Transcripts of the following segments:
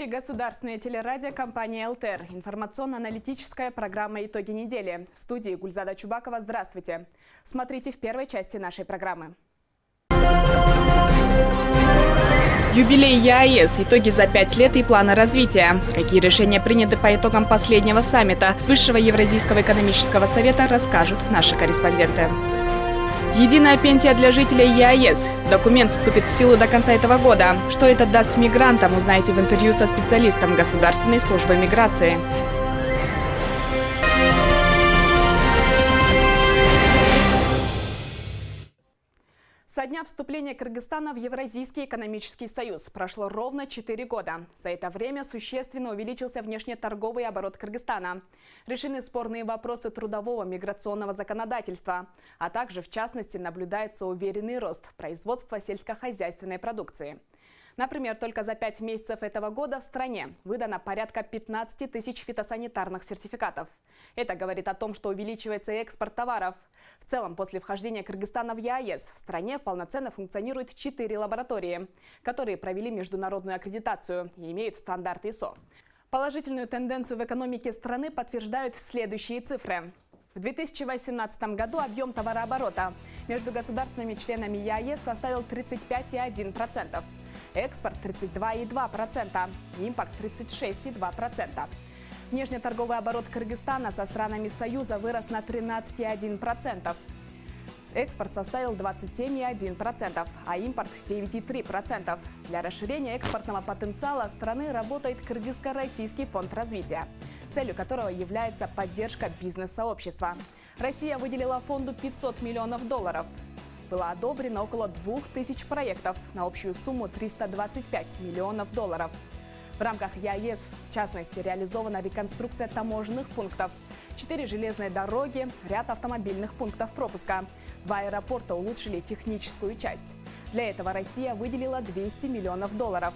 Эфире государственная телерадио компания «ЛТР». Информационно-аналитическая программа «Итоги недели». В студии Гульзада Чубакова. Здравствуйте. Смотрите в первой части нашей программы. Юбилей ЕАЭС, итоги за пять лет и планы развития. Какие решения приняты по итогам последнего саммита Высшего Евразийского экономического совета, расскажут наши корреспонденты. Единая пенсия для жителей ЕАЭС. Документ вступит в силу до конца этого года. Что это даст мигрантам, узнаете в интервью со специалистом Государственной службы миграции. Со дня вступления Кыргызстана в Евразийский экономический союз прошло ровно 4 года. За это время существенно увеличился внешнеторговый оборот Кыргызстана. Решены спорные вопросы трудового миграционного законодательства. А также, в частности, наблюдается уверенный рост производства сельскохозяйственной продукции. Например, только за пять месяцев этого года в стране выдано порядка 15 тысяч фитосанитарных сертификатов. Это говорит о том, что увеличивается экспорт товаров. В целом, после вхождения Кыргызстана в ЕАЭС в стране полноценно функционирует 4 лаборатории, которые провели международную аккредитацию и имеют стандарт ИСО. Положительную тенденцию в экономике страны подтверждают следующие цифры. В 2018 году объем товарооборота между государственными членами ЕАЭС составил 35,1%. Экспорт 32,2%, импорт 36,2%. Внешнеторговый оборот Кыргызстана со странами Союза вырос на 13,1%. Экспорт составил 27,1%, а импорт 9,3%. Для расширения экспортного потенциала страны работает Кыргызско-Российский фонд развития, целью которого является поддержка бизнес-сообщества. Россия выделила фонду 500 миллионов долларов было одобрено около 2000 проектов на общую сумму 325 миллионов долларов. В рамках ЯЭС, в частности, реализована реконструкция таможенных пунктов, четыре железные дороги, ряд автомобильных пунктов пропуска. Два аэропорта улучшили техническую часть. Для этого Россия выделила 200 миллионов долларов.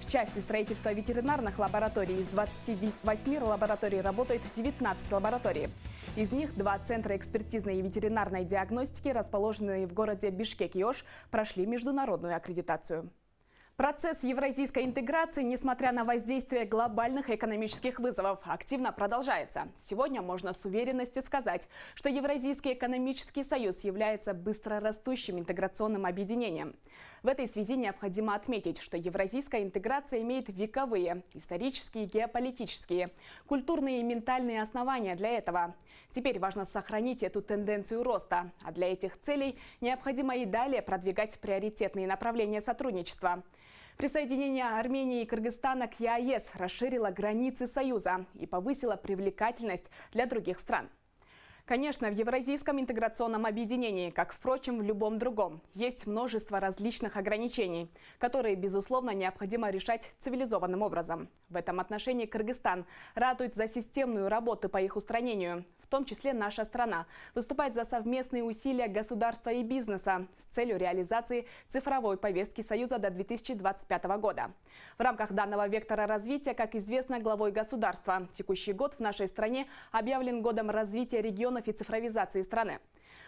В части строительства ветеринарных лабораторий из 28 лабораторий работает 19 лабораторий. Из них два центра экспертизной и ветеринарной диагностики, расположенные в городе Бишкек-Йош, прошли международную аккредитацию. Процесс евразийской интеграции, несмотря на воздействие глобальных экономических вызовов, активно продолжается. Сегодня можно с уверенностью сказать, что Евразийский экономический союз является быстро растущим интеграционным объединением. В этой связи необходимо отметить, что евразийская интеграция имеет вековые, исторические, геополитические, культурные и ментальные основания для этого. Теперь важно сохранить эту тенденцию роста, а для этих целей необходимо и далее продвигать приоритетные направления сотрудничества. Присоединение Армении и Кыргызстана к ЕАЭС расширило границы Союза и повысило привлекательность для других стран. Конечно, в Евразийском интеграционном объединении, как, впрочем, в любом другом, есть множество различных ограничений, которые, безусловно, необходимо решать цивилизованным образом. В этом отношении Кыргызстан ратует за системную работу по их устранению. Том числе наша страна выступает за совместные усилия государства и бизнеса с целью реализации цифровой повестки Союза до 2025 года. В рамках данного вектора развития, как известно главой государства, текущий год в нашей стране объявлен годом развития регионов и цифровизации страны.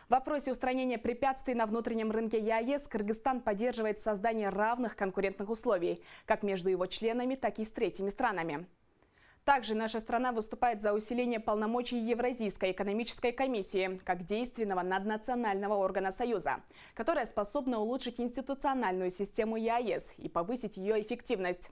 В вопросе устранения препятствий на внутреннем рынке ЕАЭС Кыргызстан поддерживает создание равных конкурентных условий как между его членами, так и с третьими странами. Также наша страна выступает за усиление полномочий Евразийской экономической комиссии как действенного наднационального органа Союза, которая способна улучшить институциональную систему ЕАЭС и повысить ее эффективность.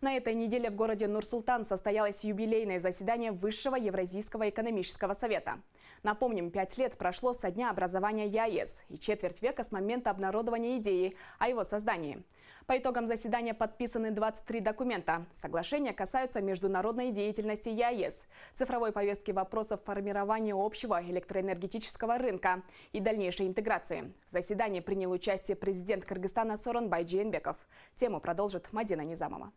На этой неделе в городе Нур-Султан состоялось юбилейное заседание Высшего Евразийского экономического совета. Напомним, пять лет прошло со дня образования ЕАЭС и четверть века с момента обнародования идеи о его создании. По итогам заседания подписаны 23 документа. Соглашения касаются международной деятельности ЕАЭС, цифровой повестки вопросов формирования общего электроэнергетического рынка и дальнейшей интеграции. В заседании принял участие президент Кыргызстана Соронбай Джейнбеков. Тему продолжит Мадина Низамова.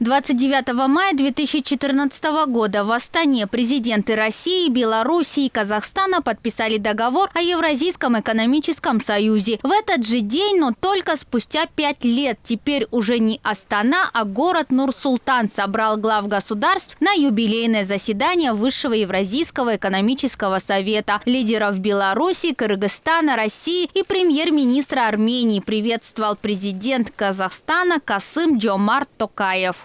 29 мая 2014 года в Астане президенты России, Белоруссии и Казахстана подписали договор о Евразийском экономическом союзе. В этот же день, но только спустя пять лет, теперь уже не Астана, а город Нур-Султан собрал глав государств на юбилейное заседание Высшего Евразийского экономического совета. Лидеров Беларуси, Кыргызстана, России и премьер-министра Армении приветствовал президент Казахстана Касым Джомарт Токаев.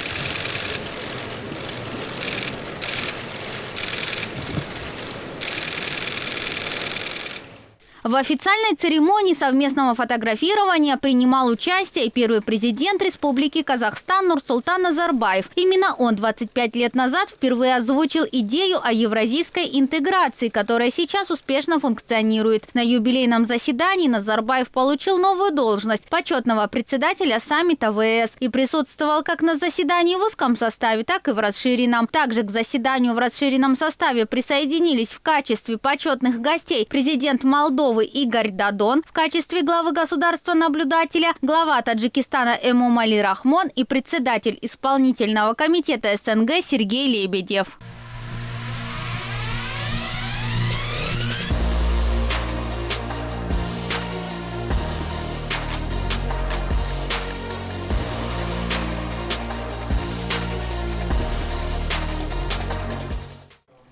В официальной церемонии совместного фотографирования принимал участие первый президент Республики Казахстан Нурсултан Назарбаев. Именно он 25 лет назад впервые озвучил идею о евразийской интеграции, которая сейчас успешно функционирует. На юбилейном заседании Назарбаев получил новую должность почетного председателя саммита ВС и присутствовал как на заседании в узком составе, так и в расширенном. Также к заседанию в расширенном составе присоединились в качестве почетных гостей президент Молдовы Молдовы Игорь Дадон в качестве главы государства-наблюдателя, глава Таджикистана Эмомали Рахмон и председатель исполнительного комитета СНГ Сергей Лебедев.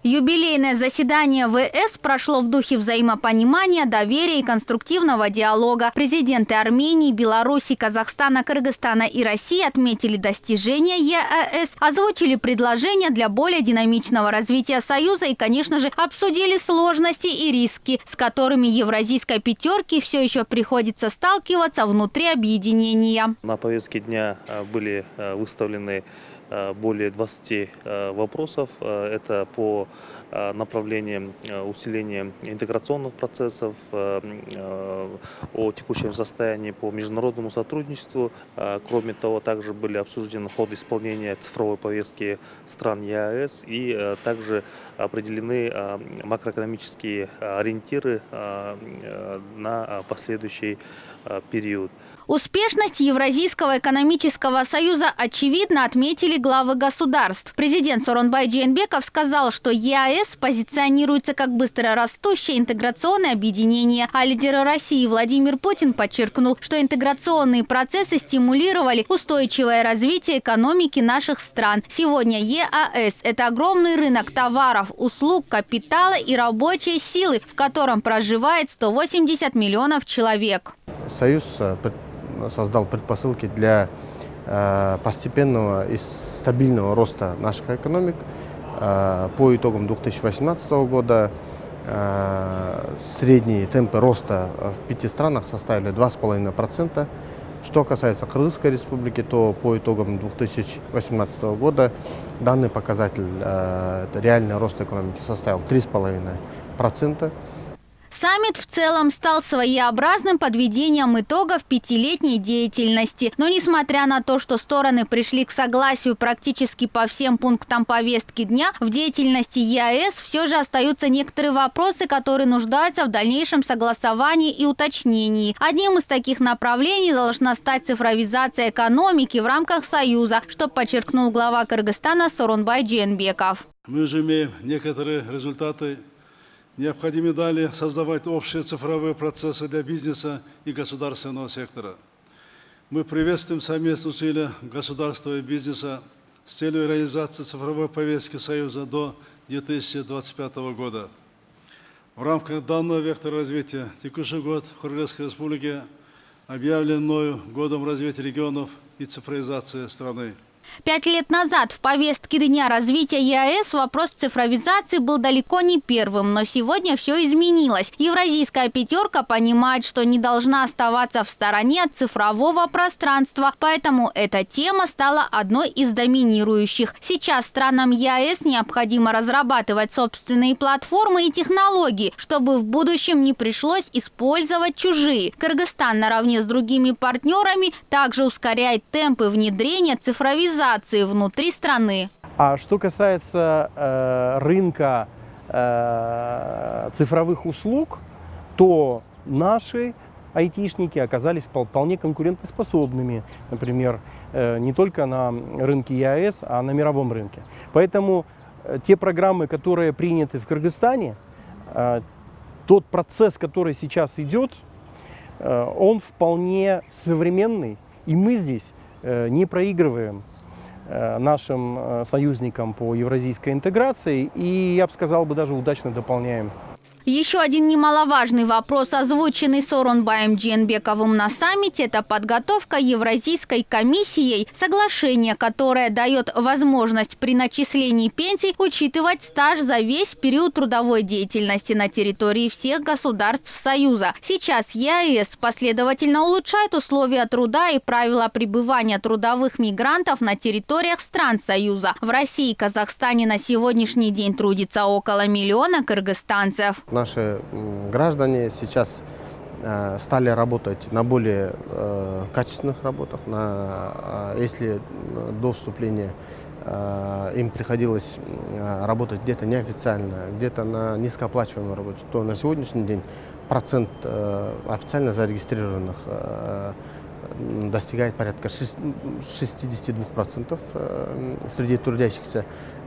Юбилейное заседание ВС прошло в духе взаимопонимания, доверия и конструктивного диалога. Президенты Армении, Беларуси, Казахстана, Кыргызстана и России отметили достижения ЕАЭС, озвучили предложения для более динамичного развития Союза и, конечно же, обсудили сложности и риски, с которыми евразийской пятерке все еще приходится сталкиваться внутри объединения. На повестке дня а, были а, выставлены Э, более 20 э, вопросов. Э, это по направлениям усиления интеграционных процессов, о текущем состоянии по международному сотрудничеству. Кроме того, также были обсуждены ход исполнения цифровой повестки стран ЕАЭС и также определены макроэкономические ориентиры на последующий период. Успешность Евразийского экономического союза очевидно отметили главы государств. Президент Соронбай Джейнбеков сказал, что ЕАЭС позиционируется как быстро растущее интеграционное объединение, а лидер России Владимир Путин подчеркнул, что интеграционные процессы стимулировали устойчивое развитие экономики наших стран. Сегодня ЕАЭС – это огромный рынок товаров, услуг, капитала и рабочей силы, в котором проживает 180 миллионов человек. Союз э, создал предпосылки для э, постепенного и стабильного роста наших экономик. Э, по итогам 2018 года средние темпы роста в пяти странах составили 2,5%. Что касается Кыргызской республики, то по итогам 2018 года данный показатель, реальный рост экономики, составил 3,5%. Саммит в целом стал своеобразным подведением итогов пятилетней деятельности. Но несмотря на то, что стороны пришли к согласию практически по всем пунктам повестки дня, в деятельности ЕАЭС все же остаются некоторые вопросы, которые нуждаются в дальнейшем согласовании и уточнении. Одним из таких направлений должна стать цифровизация экономики в рамках Союза, что подчеркнул глава Кыргызстана Сорунбай Дженбеков. Мы уже имеем некоторые результаты Необходимо далее создавать общие цифровые процессы для бизнеса и государственного сектора. Мы приветствуем совместные усилия государства и бизнеса с целью реализации цифровой повестки Союза до 2025 года. В рамках данного вектора развития текущий год в Кыргызской республике объявлен годом развития регионов и цифровизации страны. Пять лет назад в повестке Дня развития ЕАЭС вопрос цифровизации был далеко не первым, но сегодня все изменилось. Евразийская пятерка понимает, что не должна оставаться в стороне от цифрового пространства, поэтому эта тема стала одной из доминирующих. Сейчас странам ЕАЭС необходимо разрабатывать собственные платформы и технологии, чтобы в будущем не пришлось использовать чужие. Кыргызстан наравне с другими партнерами также ускоряет темпы внедрения цифровизации цифровизации внутри страны. А что касается э, рынка э, цифровых услуг, то наши айтишники оказались вполне конкурентоспособными, например, э, не только на рынке ЕАЭС, а на мировом рынке. Поэтому э, те программы, которые приняты в Кыргызстане, э, тот процесс, который сейчас идет, он вполне современный, и мы здесь не проигрываем нашим союзникам по евразийской интеграции, и, я бы сказал, бы даже удачно дополняем еще один немаловажный вопрос, озвученный Соронбаем Дженбековым на саммите, это подготовка Евразийской комиссией соглашения, которое дает возможность при начислении пенсий учитывать стаж за весь период трудовой деятельности на территории всех государств Союза. Сейчас ЕАЭС последовательно улучшает условия труда и правила пребывания трудовых мигрантов на территориях стран Союза. В России и Казахстане на сегодняшний день трудится около миллиона кыргызстанцев наши граждане сейчас э, стали работать на более э, качественных работах. На, э, если до вступления им приходилось работать где-то неофициально, где-то на низкооплачиваемой работе, то на сегодняшний день процент официально зарегистрированных достигает порядка 62% среди трудящихся.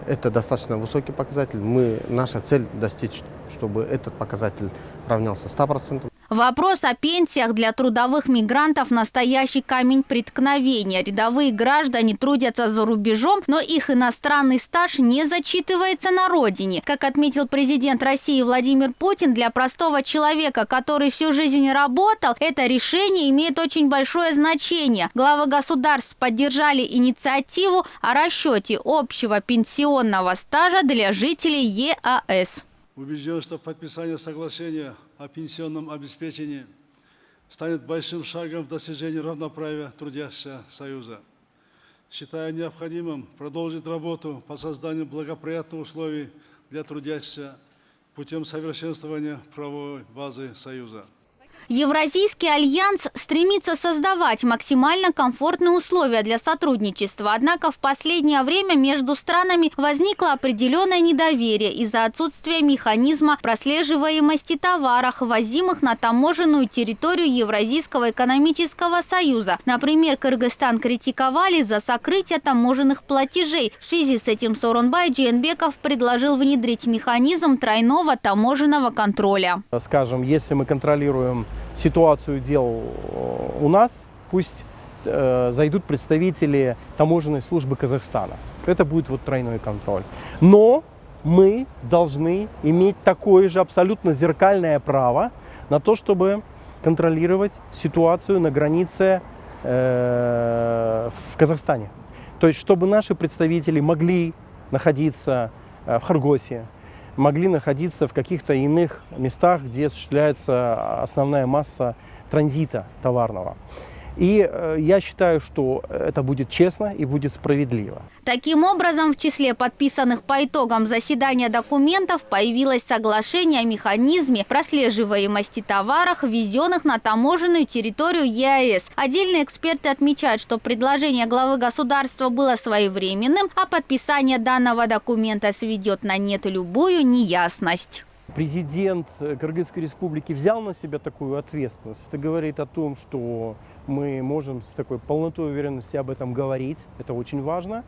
Это достаточно высокий показатель. Мы, наша цель достичь, чтобы этот показатель равнялся 100%. Вопрос о пенсиях для трудовых мигрантов – настоящий камень преткновения. Рядовые граждане трудятся за рубежом, но их иностранный стаж не зачитывается на родине. Как отметил президент России Владимир Путин, для простого человека, который всю жизнь работал, это решение имеет очень большое значение. Главы государств поддержали инициативу о расчете общего пенсионного стажа для жителей ЕАЭС. Убежден, что подписание соглашения о пенсионном обеспечении станет большим шагом в достижении равноправия трудящихся Союза. Считаю необходимым продолжить работу по созданию благоприятных условий для трудящихся путем совершенствования правовой базы Союза. Евразийский альянс стремится создавать максимально комфортные условия для сотрудничества. Однако в последнее время между странами возникло определенное недоверие из-за отсутствия механизма прослеживаемости товаров, возимых на таможенную территорию Евразийского экономического союза. Например, Кыргызстан критиковали за сокрытие таможенных платежей. В связи с этим Соронбай Джейнбеков предложил внедрить механизм тройного таможенного контроля. Скажем, если мы контролируем ситуацию дел э, у нас, пусть э, зайдут представители таможенной службы Казахстана. Это будет вот тройной контроль. Но мы должны иметь такое же абсолютно зеркальное право на то, чтобы контролировать ситуацию на границе э, в Казахстане. То есть, чтобы наши представители могли находиться э, в Харгосе, могли находиться в каких-то иных местах, где осуществляется основная масса транзита товарного. И э, я считаю, что это будет честно и будет справедливо. Таким образом, в числе подписанных по итогам заседания документов появилось соглашение о механизме прослеживаемости товаров, ввезенных на таможенную территорию ЕАЭС. Отдельные эксперты отмечают, что предложение главы государства было своевременным, а подписание данного документа сведет на нет любую неясность президент Кыргызской республики взял на себя такую ответственность. Это говорит о том, что мы можем с такой полнотой уверенности об этом говорить, это очень важно,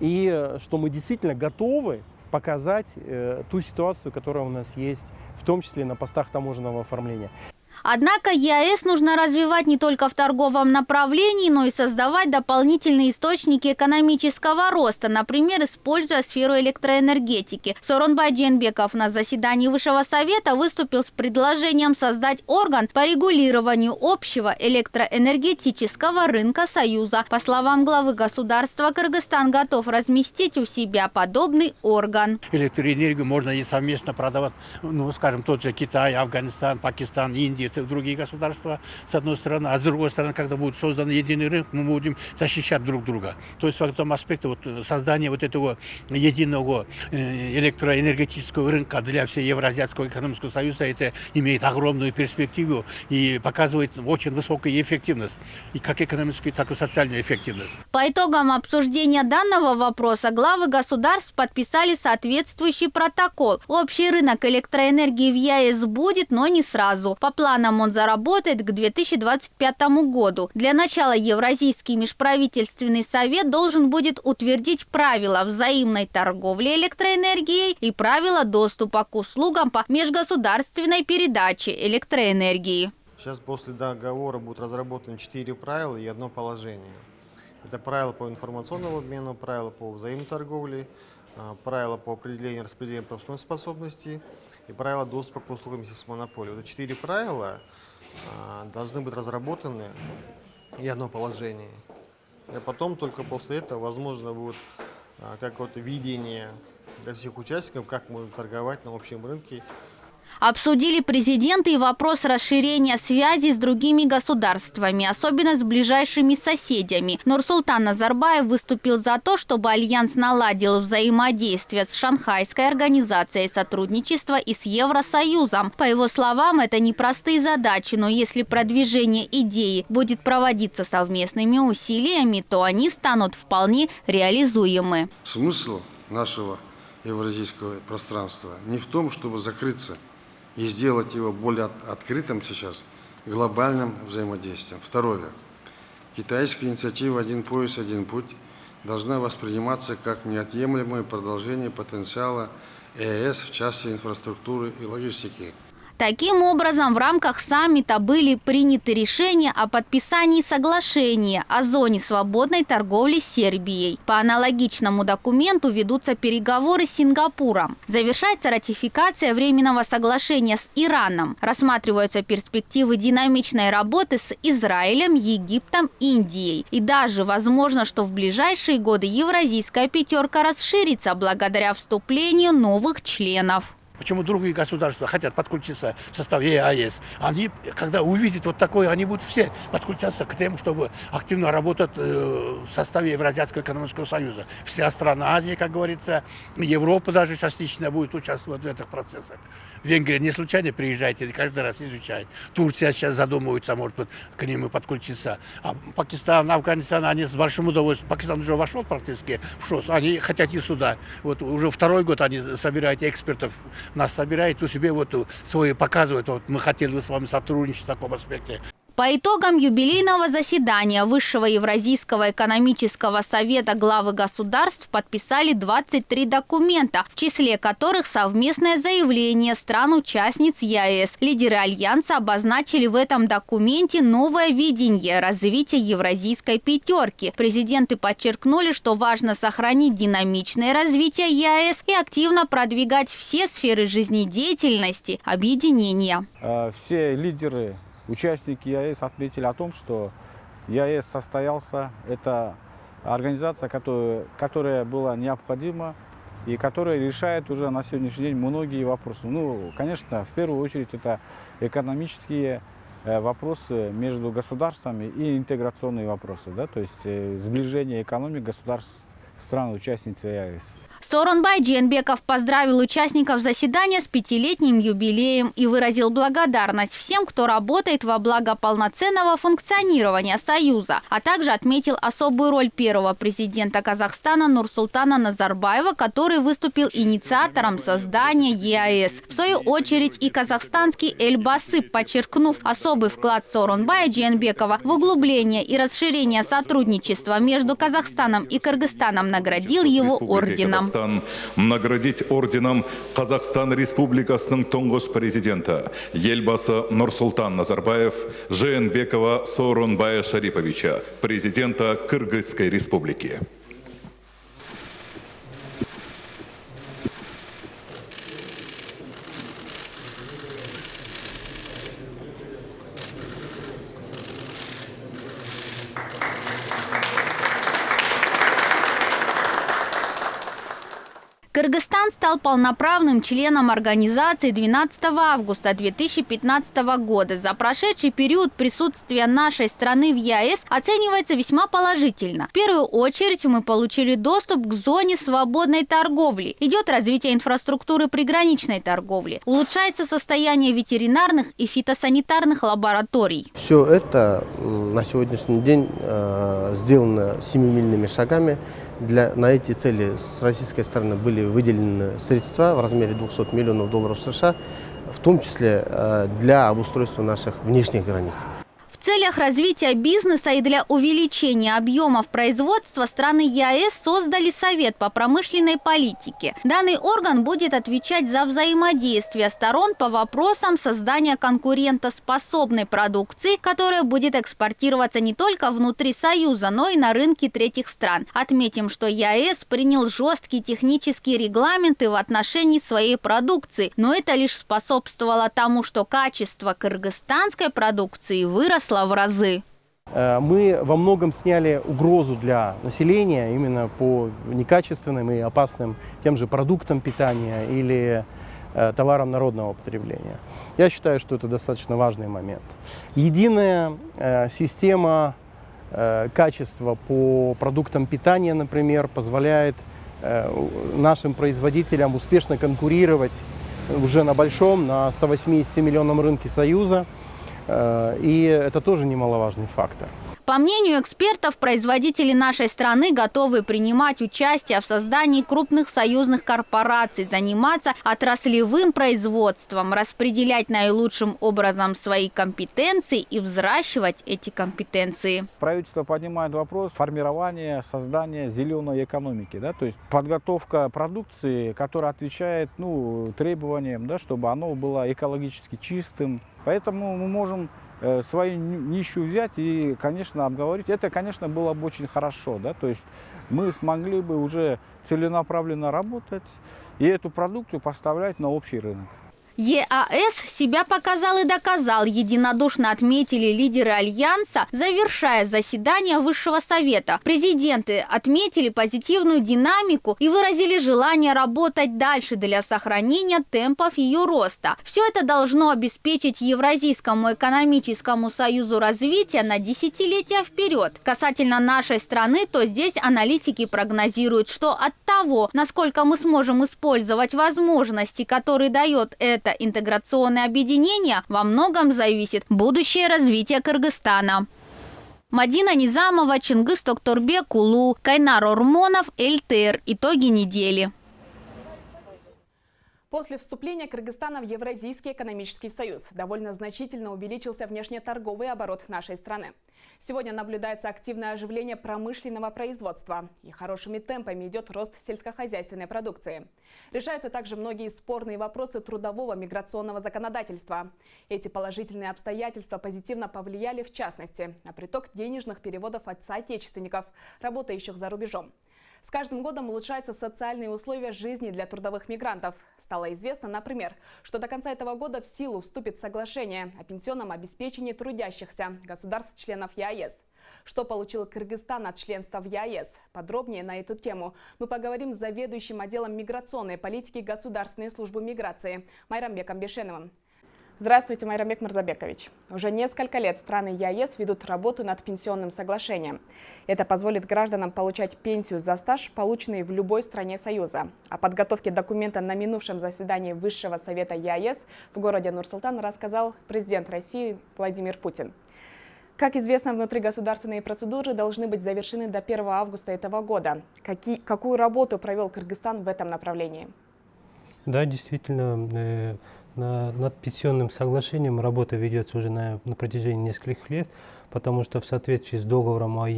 и э, что мы действительно готовы показать э, ту ситуацию, которая у нас есть, в том числе на постах таможенного оформления. Однако ЕАЭС нужно развивать не только в торговом направлении, но и создавать дополнительные источники экономического роста, например, используя сферу электроэнергетики. Соронбай Дженбеков на заседании Высшего Совета выступил с предложением создать орган по регулированию общего электроэнергетического рынка Союза. По словам главы государства, Кыргызстан готов разместить у себя подобный орган. Электроэнергию можно и совместно продавать, ну, скажем, тот же Китай, Афганистан, Пакистан, Индия, это другие государства, с одной стороны, а с другой стороны, когда будет создан единый рынок, мы будем защищать друг друга. То есть в этом аспекте вот, создание вот этого единого э, электроэнергетического рынка для всей Евразиатского экономического союза, это имеет огромную перспективу и показывает очень высокую эффективность, и как экономическую, так и социальную эффективность. По итогам обсуждения данного вопроса главы государств подписали соответствующий протокол. Общий рынок электроэнергии в ЕАЭС будет, но не сразу. По плану планом он заработает к 2025 году. Для начала Евразийский межправительственный совет должен будет утвердить правила взаимной торговли электроэнергией и правила доступа к услугам по межгосударственной передаче электроэнергии. Сейчас после договора будут разработаны четыре правила и одно положение. Это правила по информационному обмену, правила по взаимной торговле, а, правила по определению распределения пропускной способности и правила доступа к услугам системы монополии. Это четыре правила а, должны быть разработаны и одно положение. И потом только после этого возможно будет а, какое-то видение для всех участников, как можно торговать на общем рынке Обсудили президенты и вопрос расширения связи с другими государствами, особенно с ближайшими соседями. Нурсултан Назарбаев выступил за то, чтобы Альянс наладил взаимодействие с Шанхайской организацией сотрудничества и с Евросоюзом. По его словам, это непростые задачи, но если продвижение идеи будет проводиться совместными усилиями, то они станут вполне реализуемы. Смысл нашего евразийского пространства не в том, чтобы закрыться и сделать его более открытым сейчас глобальным взаимодействием. Второе. Китайская инициатива «Один пояс, один путь» должна восприниматься как неотъемлемое продолжение потенциала ЕС в части инфраструктуры и логистики – Таким образом, в рамках саммита были приняты решения о подписании соглашения о зоне свободной торговли с Сербией. По аналогичному документу ведутся переговоры с Сингапуром. Завершается ратификация временного соглашения с Ираном. Рассматриваются перспективы динамичной работы с Израилем, Египтом, Индией. И даже возможно, что в ближайшие годы евразийская пятерка расширится благодаря вступлению новых членов. Почему другие государства хотят подключиться в состав ЕАЭС? Они, когда увидят вот такое, они будут все подключаться к тем, чтобы активно работать э, в составе Евразийского экономического союза. Вся страна Азии, как говорится, Европа даже частично будет участвовать в этих процессах. Венгрия не случайно приезжает, каждый раз изучает. Турция сейчас задумывается, может быть, к ним и подключиться. А Пакистан, Афганистан, они с большим удовольствием. Пакистан уже вошел практически в ШОС, они хотят и сюда. Вот уже второй год они собирают экспертов нас собирает у себя вот свои показывают, вот мы хотели бы с вами сотрудничать в таком аспекте. По итогам юбилейного заседания Высшего Евразийского экономического совета главы государств подписали 23 документа, в числе которых совместное заявление стран-участниц ЕАЭС. Лидеры Альянса обозначили в этом документе новое видение развития евразийской пятерки. Президенты подчеркнули, что важно сохранить динамичное развитие ЕАЭС и активно продвигать все сферы жизнедеятельности объединения. Э, все лидеры Участники ЯЭС отметили о том, что ЯЭС состоялся. Это организация, которая, которая была необходима и которая решает уже на сегодняшний день многие вопросы. Ну, конечно, в первую очередь это экономические э, вопросы между государствами и интеграционные вопросы, да, то есть э, сближение экономик государств стран-участниц ЕАЭС. Сооронбай Дженбеков поздравил участников заседания с пятилетним юбилеем и выразил благодарность всем, кто работает во благо полноценного функционирования Союза, а также отметил особую роль первого президента Казахстана Нурсултана Назарбаева, который выступил инициатором создания ЕАЭС. В свою очередь и казахстанский Эльбасы, подчеркнув особый вклад Сооронбая Дженбекова в углубление и расширение сотрудничества между Казахстаном и Кыргызстаном, наградил его орденом. Казахстан наградить орденом Қазақстан Республикасының тұңғыш президенті елбасы Нұрсұлтан Назарбаев Жээнбекова Сооронбая Шариповича, президента Кыргызской республики. Кыргызстан стал полноправным членом организации 12 августа 2015 года. За прошедший период присутствия нашей страны в ЕАЭС оценивается весьма положительно. В первую очередь мы получили доступ к зоне свободной торговли. Идет развитие инфраструктуры приграничной торговли. Улучшается состояние ветеринарных и фитосанитарных лабораторий. Все это на сегодняшний день э, сделано семимильными шагами. Для, на эти цели с российской стороны были выделены средства в размере 200 миллионов долларов США. в том числе э, для обустройства наших внешних границ. Целях развития бизнеса и для увеличения объемов производства страны ЕАЭС создали Совет по промышленной политике. Данный орган будет отвечать за взаимодействие сторон по вопросам создания конкурентоспособной продукции, которая будет экспортироваться не только внутри Союза, но и на рынки третьих стран. Отметим, что ЕАЭС принял жесткие технические регламенты в отношении своей продукции, но это лишь способствовало тому, что качество кыргызстанской продукции выросло выросла в разы. Э, мы во многом сняли угрозу для населения именно по некачественным и опасным тем же продуктам питания или э, товарам народного потребления. Я считаю, что это достаточно важный момент. Единая э, система качества по продуктам питания, например, позволяет нашим производителям успешно конкурировать уже на большом, на 180 миллионном рынке Союза. Э, и это тоже немаловажный фактор. По мнению экспертов, производители нашей страны готовы принимать участие в создании крупных союзных корпораций, заниматься отраслевым производством, распределять наилучшим образом свои компетенции и взращивать эти компетенции. Правительство поднимает вопрос формирования, создания зеленой экономики, да, то есть подготовка продукции, которая отвечает ну, требованиям, да, чтобы оно было экологически чистым. Поэтому мы можем свою нищу взять и, конечно, обговорить. Это, конечно, было бы очень хорошо, да, то есть мы смогли бы уже целенаправленно работать и эту продукцию поставлять на общий рынок. ЕАС себя показал и доказал, единодушно отметили лидеры Альянса, завершая заседание Высшего Совета. Президенты отметили позитивную динамику и выразили желание работать дальше для сохранения темпов ее роста. Все это должно обеспечить Евразийскому экономическому союзу развития на десятилетия вперед. Касательно нашей страны, то здесь аналитики прогнозируют, что от того, насколько мы сможем использовать возможности, которые дает это это интеграционное объединение, во многом зависит будущее развитие Кыргызстана. Мадина Низамова, Чингис Токторбек, Кулу, Кайнар Ормонов, ЛТР. Итоги недели. После вступления Кыргызстана в Евразийский экономический союз довольно значительно увеличился внешнеторговый оборот нашей страны. Сегодня наблюдается активное оживление промышленного производства и хорошими темпами идет рост сельскохозяйственной продукции. Решаются также многие спорные вопросы трудового миграционного законодательства. Эти положительные обстоятельства позитивно повлияли в частности на приток денежных переводов от соотечественников, работающих за рубежом. С каждым годом улучшаются социальные условия жизни для трудовых мигрантов. Стало известно, например, что до конца этого года в силу вступит соглашение о пенсионном обеспечении трудящихся государств-членов ЕАЭС. Что получил Кыргызстан от членства в ЕАЭС? Подробнее на эту тему мы поговорим с заведующим отделом миграционной политики Государственной службы миграции Майрамбеком Бешеновым. Здравствуйте, Майрамбек Мурзабекович. Уже несколько лет страны ЕАЭС ведут работу над пенсионным соглашением. Это позволит гражданам получать пенсию за стаж, полученный в любой стране Союза. О подготовке документа на минувшем заседании Высшего Совета ЕАЭС в городе Нур-Султан рассказал президент России Владимир Путин. Как известно, внутригосударственные процедуры должны быть завершены до 1 августа этого года. Какие, какую работу провел Кыргызстан в этом направлении? Да, действительно, э, над пенсионным соглашением работа ведется уже на, на протяжении нескольких лет, потому что в соответствии с договором о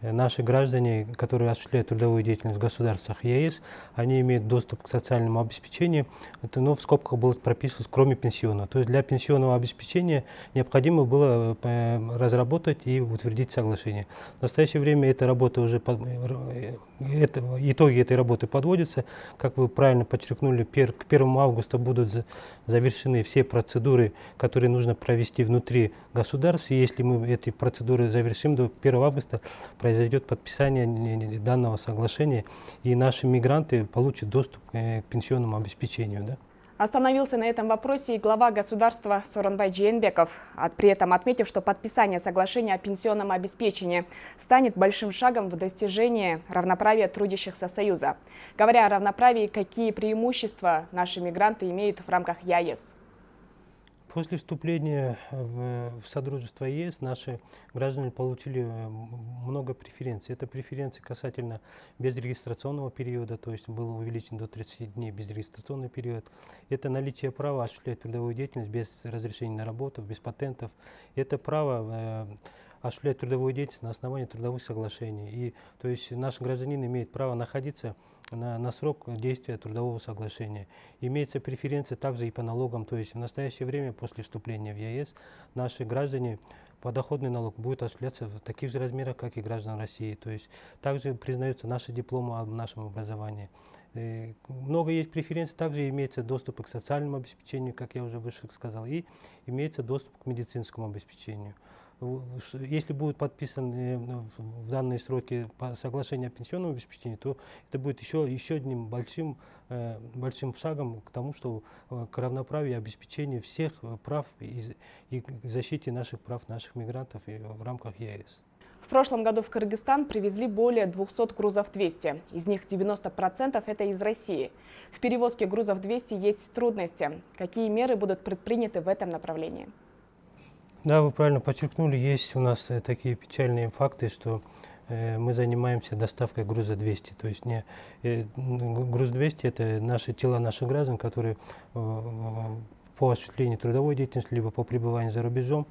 Э, наши граждане, которые осуществляют трудовую деятельность в государствах ЕС, они имеют доступ к социальному обеспечению. Это ну, в скобках было прописано, кроме пенсионного. То есть для пенсионного обеспечения необходимо было э, разработать и утвердить соглашение. В настоящее время эта работа уже, э, это, итоги этой работы подводятся. Как вы правильно подчеркнули, пер, к 1 августа будут завершены все процедуры, которые нужно провести внутри государств. И если мы эти процедуры завершим до 1 августа, произойдет подписание данного соглашения, и наши мигранты получат доступ э, к пенсионному обеспечению. Да? Остановился на этом вопросе и глава государства Соронбай Джейнбеков, при этом отметив, что подписание соглашения о пенсионном обеспечении станет большим шагом в достижении равноправия трудящихся Союза. Говоря о равноправии, какие преимущества наши мигранты имеют в рамках ЯЕС? После вступления в, в Содружество ЕС наши граждане получили э, много преференций. Это преференции касательно безрегистрационного периода, то есть был увеличен до 30 дней безрегистрационный период. Это наличие права осуществлять трудовую деятельность без разрешения на работу, без патентов. Это право э, осуществлять трудовую деятельность на основании трудовых соглашений. И, то есть наш гражданин имеет право находиться на, на срок действия трудового соглашения. Имеется преференция также и по налогам, то есть в настоящее время после вступления в ЕС наши граждане подоходный налог будет осуществляться в таких же размерах, как и граждан России. То есть также признаются наши дипломы об нашем образовании. И э, много есть преференций, также имеется доступ к социальному обеспечению, как я уже выше сказал, и имеется доступ к медицинскому обеспечению если будет подписан э, в данные сроки соглашение о пенсионном обеспечении, то это будет еще, еще одним большим, э, большим шагом к тому, что э, к равноправию и обеспечению всех прав и, и защите наших прав наших мигрантов в рамках ЕС. В прошлом году в Кыргызстан привезли более 200 грузов 200. Из них 90% это из России. В перевозке грузов 200 есть трудности. Какие меры будут предприняты в этом направлении? Да, вы правильно подчеркнули, есть у нас э, такие печальные факты, что э, мы занимаемся доставкой груза 200. То есть не, э, груз 200 – это наши тела наших граждан, которые по осуществлению трудовой деятельности, либо по пребыванию за рубежом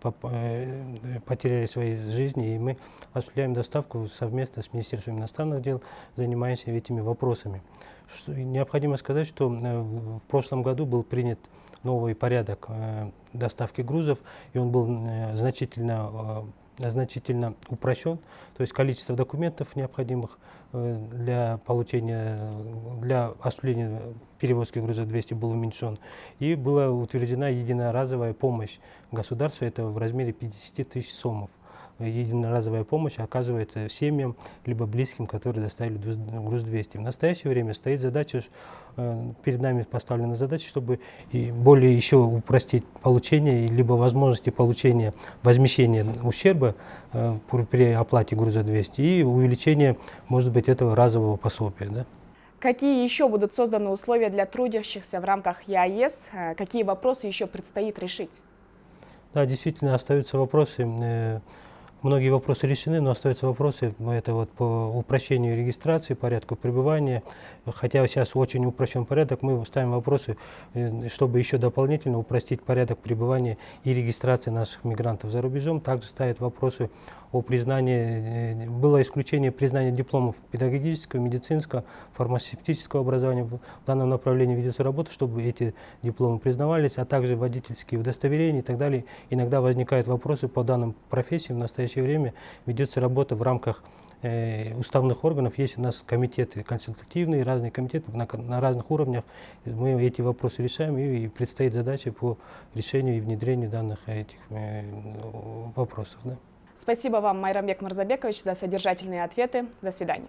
по, потеряли свои жизни, и мы осуществляем доставку совместно с Министерством иностранных дел, занимаемся этими вопросами. Необходимо сказать, что в прошлом году был принят новый порядок э, доставки грузов, и он был э, значительно, э, значительно упрощен, то есть количество документов необходимых для получения, для осуществления перевозки груза 200 был уменьшен, и была утверждена единоразовая помощь государства, это в размере 50 тысяч сомов единоразовая помощь оказывается семьям, либо близким, которые доставили груз 200. В настоящее время стоит задача, э, перед нами поставлена задача, чтобы и более еще упростить получение, либо возможности получения возмещения ущерба э, при оплате груза 200 и увеличение, может быть, этого разового пособия. Да? Какие еще будут созданы условия для трудящихся в рамках ЕАЭС? Э, какие вопросы еще предстоит решить? Да, действительно остаются вопросы Многие вопросы решены, но остаются вопросы, это вот по упрощению регистрации, порядку пребывания. Хотя сейчас очень упрощен порядок, мы ставим вопросы, э, чтобы еще дополнительно упростить порядок пребывания и регистрации наших мигрантов за рубежом. Также ставят вопросы о признании, э, было исключение признания дипломов педагогического, медицинского, фармацевтического образования. В данном направлении ведется работа, чтобы эти дипломы признавались, а также водительские удостоверения и так далее. Иногда возникают вопросы по данным профессиям. В настоящее время ведется работа в рамках э, уставных органов. Есть у нас комитеты консультативные, разные комитеты на, на разных уровнях. Мы эти вопросы решаем и, и предстоит задача по решению и внедрению данных этих э, вопросов. Да. Спасибо вам, Майрамбек Марзабекович, за содержательные ответы. До свидания.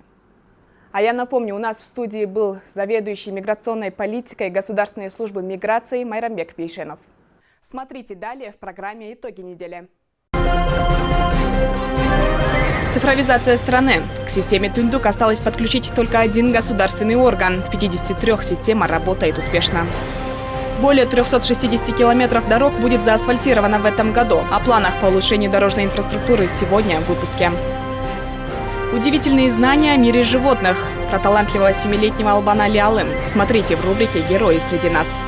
А я напомню, у нас в студии был заведующий миграционной политикой Государственной службы миграции Майрамбек Пейшенов. Смотрите далее в программе «Итоги недели». Цифровизация страны. К системе Тундук осталось подключить только один государственный орган. В 53 система работает успешно. Более 360 километров дорог будет заасфальтировано в этом году. О планах по улучшению дорожной инфраструктуры сегодня в выпуске. Удивительные знания о мире животных. Про талантливого семилетнего Албана Лиалым. Смотрите в рубрике «Герои среди нас».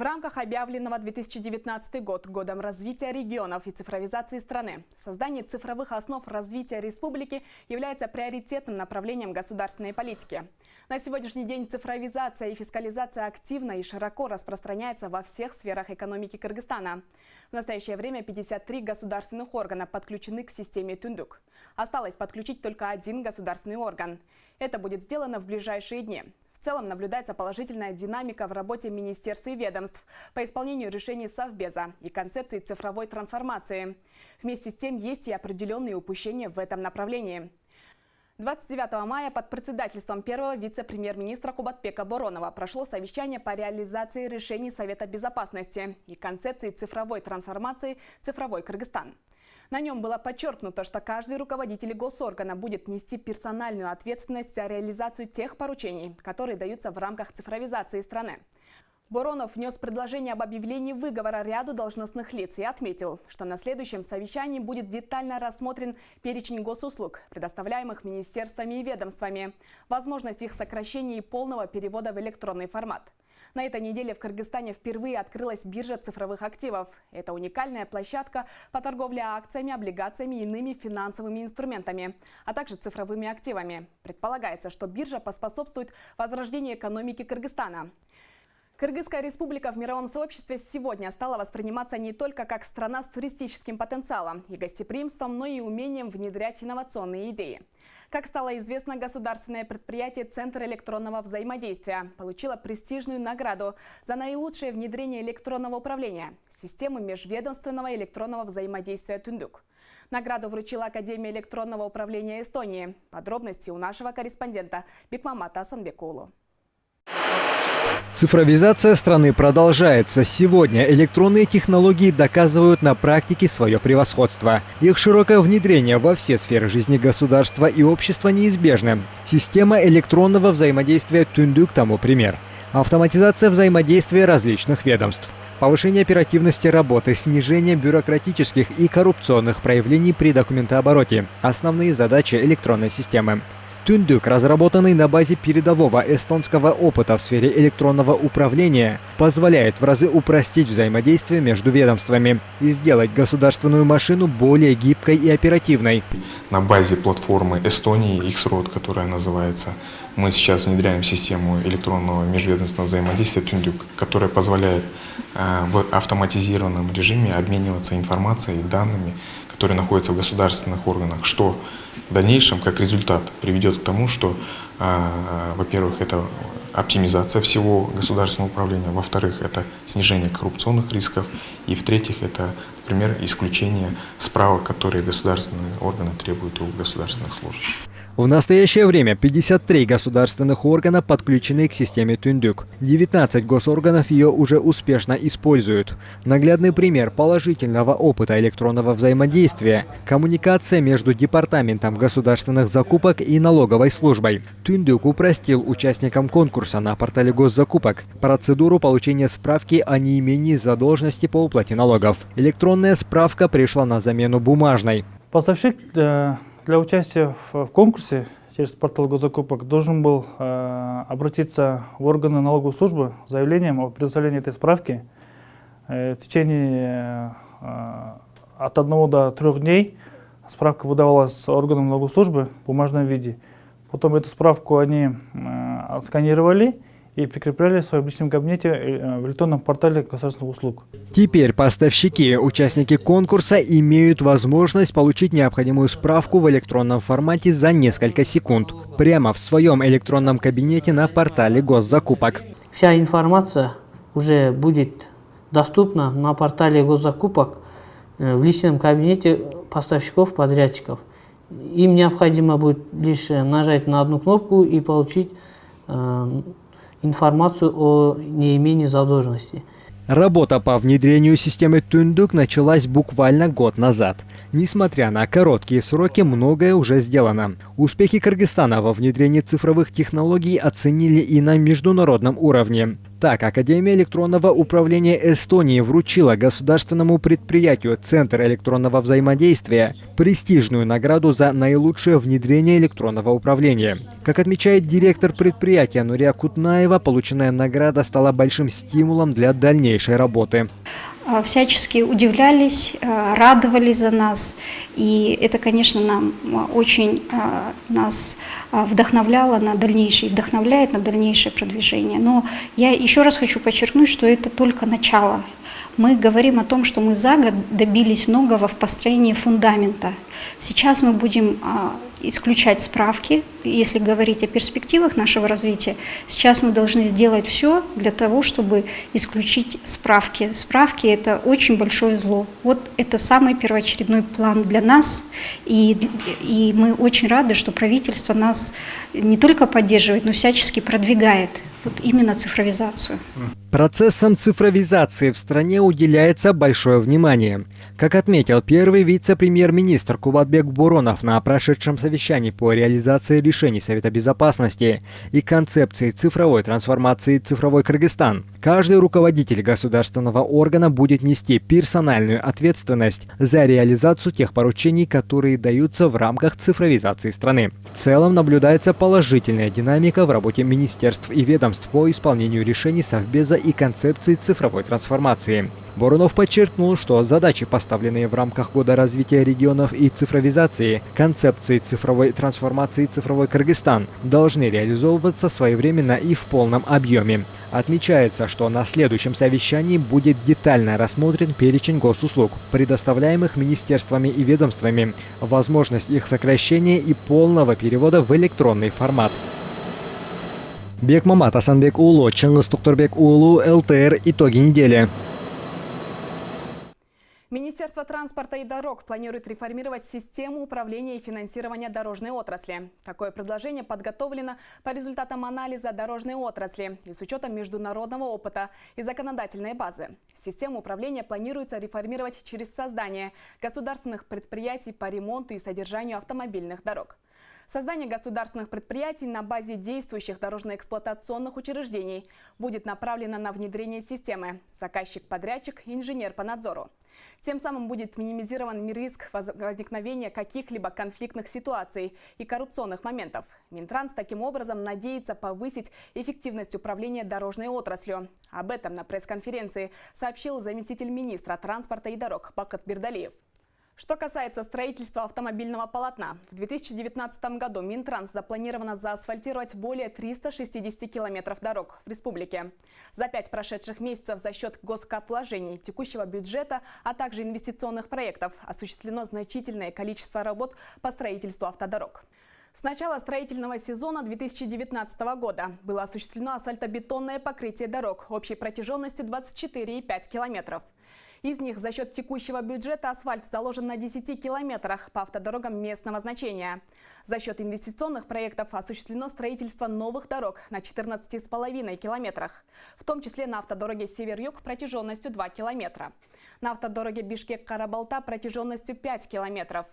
В рамках объявленного 2019 год годом развития регионов и цифровизации страны, создание цифровых основ развития республики является приоритетным направлением государственной политики. На сегодняшний день цифровизация и фискализация активно и широко распространяется во всех сферах экономики Кыргызстана. В настоящее время 53 государственных органа подключены к системе Тундук. Осталось подключить только один государственный орган. Это будет сделано в ближайшие дни. В целом наблюдается положительная динамика в работе министерств и ведомств по исполнению решений Совбеза и концепции цифровой трансформации. Вместе с тем есть и определенные упущения в этом направлении. 29 мая под председательством первого вице-премьер-министра Кубатбека Боронова прошло совещание по реализации решений Совета безопасности и концепции цифровой трансформации «Цифровой Кыргызстан». На нем было подчеркнуто, что каждый руководитель госоргана будет нести персональную ответственность за реализацию тех поручений, которые даются в рамках цифровизации страны. Боронов внес предложение об объявлении выговора ряду должностных лиц и отметил, что на следующем совещании будет детально рассмотрен перечень госуслуг, предоставляемых министерствами и ведомствами, возможность их сокращения и полного перевода в электронный формат. На этой неделе в Кыргызстане впервые открылась биржа цифровых активов. Это уникальная площадка по торговле акциями, облигациями и иными финансовыми инструментами, а также цифровыми активами. Предполагается, что биржа поспособствует возрождению экономики Кыргызстана. Кыргызская республика в мировом сообществе сегодня стала восприниматься не только как страна с туристическим потенциалом и гостеприимством, но и умением внедрять инновационные идеи. Как стало известно, государственное предприятие «Центр электронного взаимодействия» получило престижную награду за наилучшее внедрение электронного управления – системы межведомственного электронного взаимодействия «Тундук». Награду вручила Академия электронного управления Эстонии. Подробности у нашего корреспондента Бекмамата Асанбекулу. Цифровизация страны продолжается. Сегодня электронные технологии доказывают на практике свое превосходство. Их широкое внедрение во все сферы жизни государства и общества неизбежно. Система электронного взаимодействия Тундук тому пример. Автоматизация взаимодействия различных ведомств. Повышение оперативности работы, снижение бюрократических и коррупционных проявлений при документообороте – основные задачи электронной системы. Тундук, разработанный на базе передового эстонского опыта в сфере электронного управления, позволяет в разы упростить взаимодействие между ведомствами и сделать государственную машину более гибкой и оперативной. На базе платформы Эстонии X-Road, которая называется, мы сейчас внедряем систему электронного межведомственного взаимодействия Тундук, которая позволяет э, в автоматизированном режиме обмениваться информацией и данными, которые находятся в государственных органах, что в дальнейшем, как результат, приведет к тому, что, а, во-первых, это оптимизация всего государственного управления, во-вторых, это снижение коррупционных рисков, и в-третьих, это, например, исключение справок, которые государственные органы требуют у государственных служащих. В настоящее время 53 государственных органа подключены к системе Тундук. 19 госорганов ее уже успешно используют. Наглядный пример положительного опыта электронного взаимодействия – коммуникация между Департаментом государственных закупок и налоговой службой. Тундук упростил участникам конкурса на портале госзакупок процедуру получения справки о неимении задолженности по уплате налогов. Электронная справка пришла на замену бумажной. Поставщик э, для участия в, конкурсе через портал госзакупок должен был э, обратиться в органы налоговой службы с заявлением о предоставлении этой справки. Э, в течение э, от одного до трех дней справка выдавалась органам налоговой службы в бумажном виде. Потом эту справку они э, отсканировали и прикрепляли в своем личном кабинете э, в электронном портале государственных услуг. Теперь поставщики, участники конкурса, имеют возможность получить необходимую справку в электронном формате за несколько секунд, прямо в своем электронном кабинете на портале госзакупок. Вся информация уже будет доступна на портале госзакупок э, в личном кабинете поставщиков-подрядчиков. Им необходимо будет лишь нажать на одну кнопку и получить э, информацию о неимении задолженности. Работа по внедрению системы Тундук началась буквально год назад. Несмотря на короткие сроки, многое уже сделано. Успехи Кыргызстана во внедрении цифровых технологий оценили и на международном уровне. Так, Академия электронного управления Эстонии вручила государственному предприятию Центр электронного взаимодействия престижную награду за наилучшее внедрение электронного управления. Как отмечает директор предприятия Нурия Кутнаева, полученная награда стала большим стимулом для дальнейшей работы. А, всячески удивлялись, а, радовались за нас. И это, конечно, нам а, очень нас вдохновляло на дальнейшее, вдохновляет на дальнейшее продвижение. Но я еще раз хочу подчеркнуть, что это только начало. Мы говорим о том, что мы за год добились многого в построении фундамента. Сейчас мы будем исключать справки, если говорить о перспективах нашего развития. Сейчас мы должны сделать все для того, чтобы исключить справки. Справки – это очень большое зло. Вот это самый первоочередной план для нас, и, и мы очень рады, что правительство нас не только поддерживает, но всячески продвигает вот именно цифровизацию. Процессам цифровизации в стране уделяется большое внимание. Как отметил первый вице-премьер-министр Кубатбек Буронов на прошедшем совещании по реализации решений Совета Безопасности и концепции цифровой трансформации «Цифровой Кыргызстан», каждый руководитель государственного органа будет нести персональную ответственность за реализацию тех поручений, которые даются в рамках цифровизации страны. В целом наблюдается положительная динамика в работе министерств и ведомств по исполнению решений Совбеза и концепции цифровой трансформации. Боронов подчеркнул, что задачи, поставленные в рамках Года развития регионов и цифровизации, концепции цифровой трансформации «Цифровой Кыргызстан» должны реализовываться своевременно и в полном объеме. Отмечается, что на следующем совещании будет детально рассмотрен перечень госуслуг, предоставляемых министерствами и ведомствами, возможность их сокращения и полного перевода в электронный формат. Бекмамат Асанбек Улу, Чингис Туктурбек Улу, ЛТР. Итоги недели. Министерство транспорта и дорог планирует реформировать систему управления и финансирования дорожной отрасли. Такое предложение подготовлено по результатам анализа дорожной отрасли и с учетом международного опыта и законодательной базы. Систему управления планируется реформировать через создание государственных предприятий по ремонту и содержанию автомобильных дорог. Создание государственных предприятий на базе действующих дорожно-эксплуатационных учреждений будет направлено на внедрение системы «Заказчик-подрядчик, инженер по надзору». Тем самым будет минимизирован риск возникновения каких-либо конфликтных ситуаций и коррупционных моментов. Минтранс таким образом надеется повысить эффективность управления дорожной отраслью. Об этом на пресс-конференции сообщил заместитель министра транспорта и дорог Бакат Бердалиев. Что касается строительства автомобильного полотна, в 2019 году Минтранс запланировано заасфальтировать более 360 километров дорог в республике. За пять прошедших месяцев за счет госкапвложений, текущего бюджета, а также инвестиционных проектов осуществлено значительное количество работ по строительству автодорог. С начала строительного сезона 2019 года было осуществлено асфальтобетонное покрытие дорог общей протяженностью 24,5 километров. Из них за счет текущего бюджета асфальт заложен на 10 километрах по автодорогам местного значения. За счет инвестиционных проектов осуществлено строительство новых дорог на 14,5 километрах, в том числе на автодороге Север-Юг протяженностью 2 километра, на автодороге Бишкек-Карабалта протяженностью 5 километров,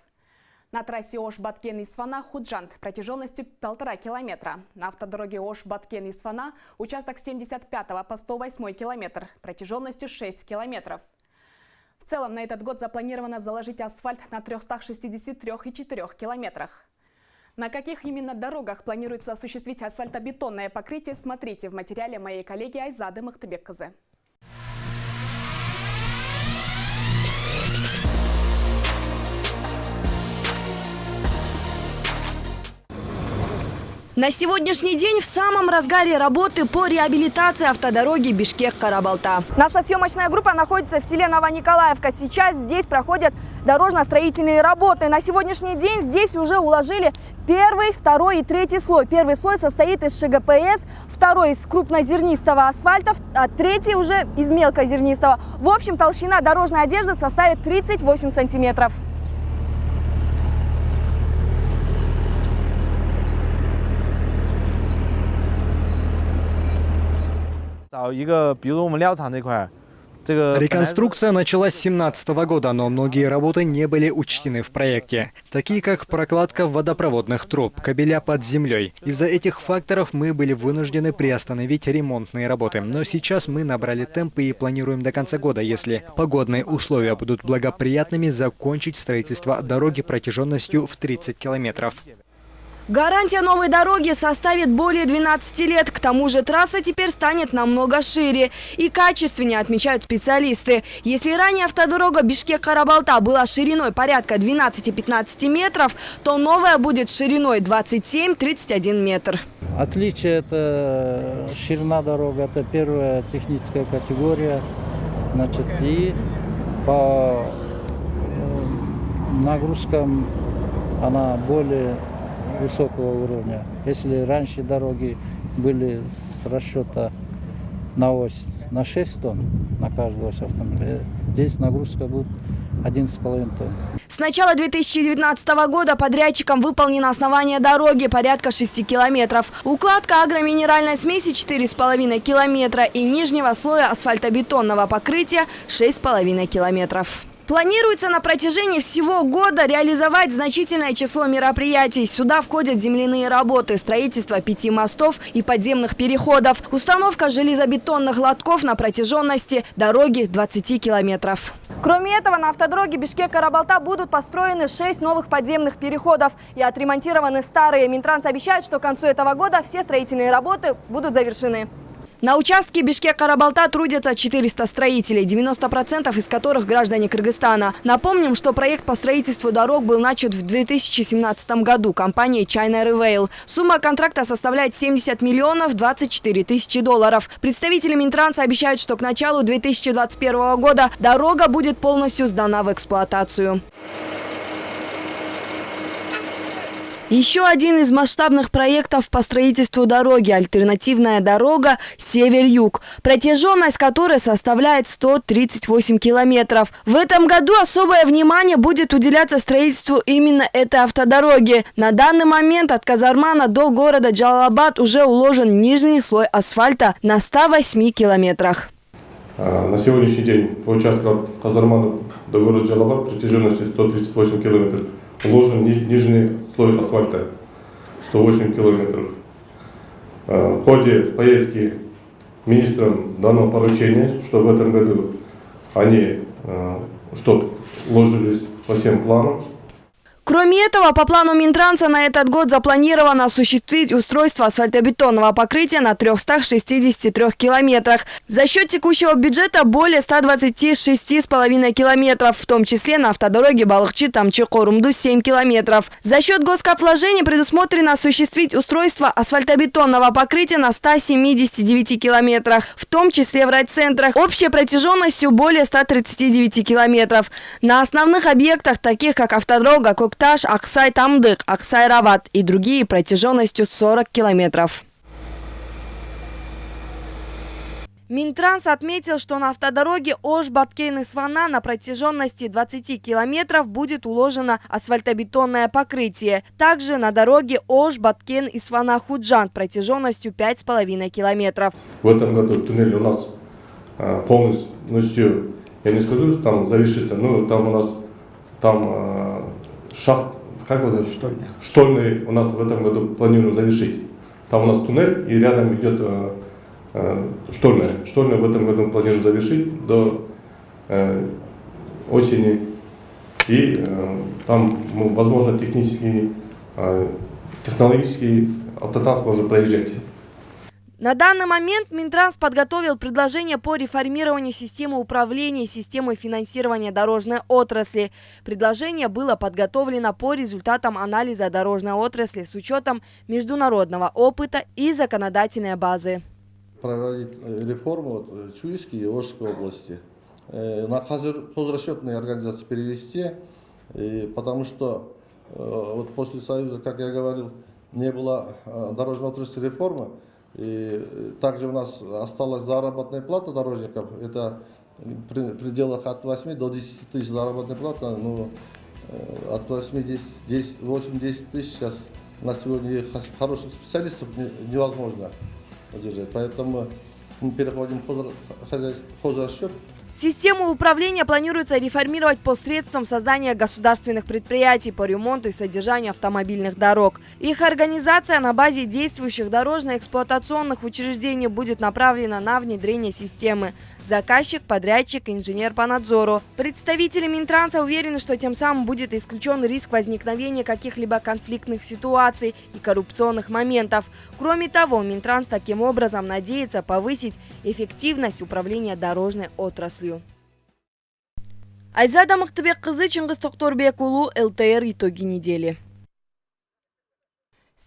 на трассе Ош-Баткен-Исфана Худжант протяженностью 1,5 километра. На автодороге Ош-Баткен-Исфана участок 75 по 108 километр протяженностью 6 километров. В целом на этот год запланировано заложить асфальт на 363,4 километрах. На каких именно дорогах планируется осуществить асфальтобетонное покрытие, смотрите в материале моей коллеги Айзады Махтыбек-Кызы. На сегодняшний день в самом разгаре работы по реабилитации автодороги Бишкек-Карабалта. Наша съемочная группа находится в селе Новониколаевка. Сейчас здесь проходят дорожно-строительные работы. На сегодняшний день здесь уже уложили первый, второй и третий слой. Первый слой состоит из ШГПС, второй из крупнозернистого асфальта, а третий уже из мелкозернистого. В общем, толщина дорожной одежды составит 38 сантиметров. Реконструкция началась с 2017 года, но многие работы не были учтены в проекте, такие как прокладка водопроводных труб, кабеля под землей. Из-за этих факторов мы были вынуждены приостановить ремонтные работы. Но сейчас мы набрали темпы и планируем до конца года, если погодные условия будут благоприятными, закончить строительство дороги протяженностью в 30 километров. Гарантия новой дороги составит более 12 лет. К тому же трасса теперь станет намного шире и качественнее, отмечают специалисты. Если ранее автодорога Бишкек-Карабалта была шириной порядка 12-15 метров, то новая будет шириной 27-31 метр. Отличие – это ширина дороги, это первая техническая категория. Значит, и по э, нагрузкам она более высокого уровня. Если раньше дороги были с расчета на ось на 6 тонн на каждого ось автомобиля, здесь нагрузка будет 11,5 тонн. С начала 2019 года подрядчиком выполнено основание дороги порядка 6 километров. Укладка агроминеральной смеси 4,5 километра и нижнего слоя асфальтобетонного покрытия 6,5 километров. Планируется на протяжении всего года реализовать значительное число мероприятий. Сюда входят земляные работы, строительство пяти мостов и подземных переходов, установка железобетонных лотков на протяженности дороги 20 километров. Кроме этого, на автодороге Бишкек-Карабалта будут построены 6 новых подземных переходов и отремонтированы старые. Минтранс обещает, что к концу этого года все строительные работы будут завершены. На участке Бишкек-Карабалта трудятся 400 строителей, 90% из которых граждане Кыргызстана. Напомним, что проект по строительству дорог был начат в 2017 году компанией China Rail. Сумма контракта составляет 70 миллионов 24 тысячи долларов. Представители Минтранса обещают, что к началу 2021 года дорога будет полностью сдана в эксплуатацию. Еще один из масштабных проектов по строительству дороги – альтернативная дорога «Север-Юг», протяженность которой составляет 138 километров. В этом году особое внимание будет уделяться строительству именно этой автодороги. На данный момент от Казармана до города Джалабад уже уложен нижний слой асфальта на 108 километрах. А, на сегодняшний день по участку от Казармана до города Джалабад протяженностью 138 километров уложен нижний слой асфальта 108 километров. Э, в ходе поездки министрам дано поручение, что в этом году они, э, что ложились по всем планам, Кроме этого, по плану Минтранса на этот год запланировано осуществить устройство асфальтобетонного покрытия на 363 километрах. За счет текущего бюджета более 126,5 километров, в том числе на автодороге Балахчи-Тамчи-Корумду 7 километров. За счет госкопвложений предусмотрено осуществить устройство асфальтобетонного покрытия на 179 километрах, в том числе в райцентрах, общей протяженностью более 139 километров. На основных объектах, таких как автодорога Кок Кокташ, Аксай-Тамдык, Аксай-Рават и другие протяженностью 40 километров. Минтранс отметил, что на автодороге Ош-Баткен-Исфана на протяженности 20 километров будет уложено асфальтобетонное покрытие. Также на дороге Ош-Баткен-Исфана-Худжанд протяженностью 5,5 километров. В этом году туннель у нас а, полностью, я не скажу, там завершится, но там у нас там а, шахт, как вот это? Штольня. Штольный у нас в этом году планируем завершить. Там у нас туннель и рядом идет э, э, штольная. Штольная в этом году планируем завершить до э, осени. И э, там, возможно, технический, э, технологический автотранспорт может проезжать. На данный момент Минтранс подготовил предложение по реформированию системы управления и системы финансирования дорожной отрасли. Предложение было подготовлено по результатам анализа дорожной отрасли с учетом международного опыта и законодательной базы. Проводить э, реформу э, Чуйской и Ожской области. Э, на хозрасчетные организации перевести, потому что вот после Союза, как я говорил, не было дорожной отрасли реформы. И также у нас осталась заработная плата дорожников. Это в пределах от 8 до 10 тысяч заработная плата. Ну, э, от 8, 10, 10, 8, 10 тысяч сейчас на сегодня хороших специалистов невозможно удержать. Поэтому мы переходим в хозрасчет. Систему управления планируется реформировать посредством создания государственных предприятий по ремонту и содержанию автомобильных дорог. Их организация на базе действующих дорожно-эксплуатационных учреждений будет направлена на внедрение системы. Заказчик, подрядчик, инженер по надзору. Представители Минтранса уверены, что тем самым будет исключен риск возникновения каких-либо конфликтных ситуаций и коррупционных моментов. Кроме того, Минтранс таким образом надеется повысить эффективность управления дорожной отраслью. Айзада Мыктыбек кызы Чыңгыз Токторбек ЛТР итоги недели.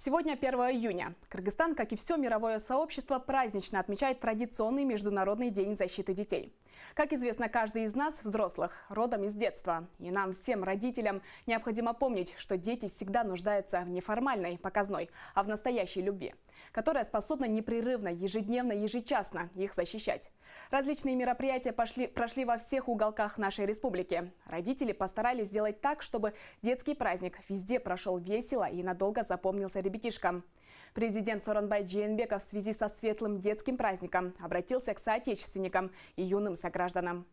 Сегодня 1 июня. Кыргызстан, как и все мировое сообщество, празднично отмечает традиционный Международный день защиты детей. Как известно, каждый из нас, взрослых, родом из детства. И нам, всем родителям, необходимо помнить, что дети всегда нуждаются в неформальной, показной, а в настоящей любви, которая способна непрерывно, ежедневно, ежечасно их защищать. Различные мероприятия пошли, прошли во всех уголках нашей республики. Родители постарались сделать так, чтобы детский праздник везде прошел весело и надолго запомнился ребятишкам. Президент Соронбай Джейнбеков в связи со светлым детским праздником обратился к соотечественникам и юным согражданам.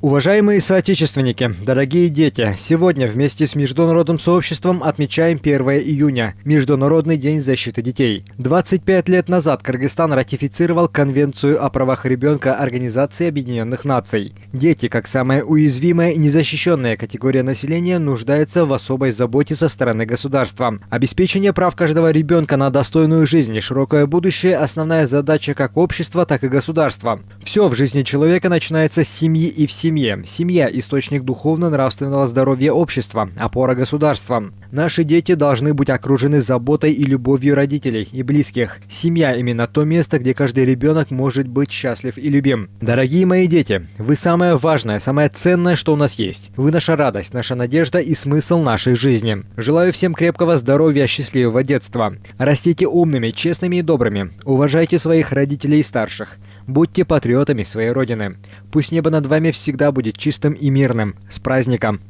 Уважаемые соотечественники, дорогие дети, сегодня вместе с международным сообществом отмечаем 1 июня – Международный день защиты детей. 25 лет назад Кыргызстан ратифицировал Конвенцию о правах ребенка Организации Объединенных Наций. Дети, как самая уязвимая и незащищенная категория населения, нуждаются в особой заботе со стороны государства. Обеспечение прав каждого ребенка на достойную жизнь и широкое будущее – основная задача как общества, так и государства. Все в жизни человека начинается с семьи и в семье. Семья – источник духовно-нравственного здоровья общества, опора государства. Наши дети должны быть окружены заботой и любовью родителей и близких. Семья – именно то место, где каждый ребенок может быть счастлив и любим. Дорогие мои дети, вы самое важное, самое ценное, что у нас есть. Вы наша радость, наша надежда и смысл нашей жизни. Желаю всем крепкого здоровья, счастливого детства. Растите умными, честными и добрыми. Уважайте своих родителей и старших. Будьте патриотами своей родины. Пусть небо над вами всегда будет чистым и мирным. С праздником!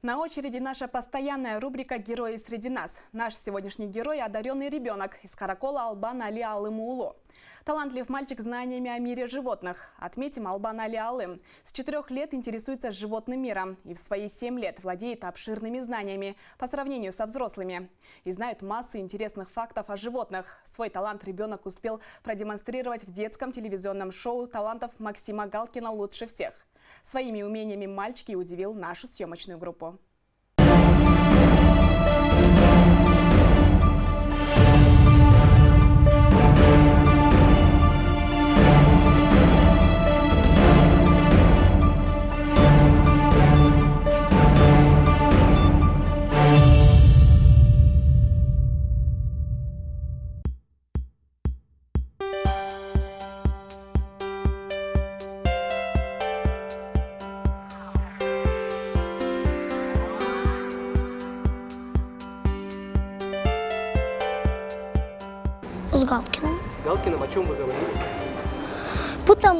На очереди наша постоянная рубрика «Герои среди нас». Наш сегодняшний герой – одаренный ребенок из Каракола Албан Али Алымуулу. Талантлив мальчик знаниями о мире животных. Отметим Албан Али Алым. С четырех лет интересуется животным миром и в свои семь лет владеет обширными знаниями по сравнению со взрослыми. И знает массы интересных фактов о животных. Свой талант ребенок успел продемонстрировать в детском телевизионном шоу талантов Максима Галкина «Лучше всех». Своими умениями мальчики удивил нашу съемочную группу.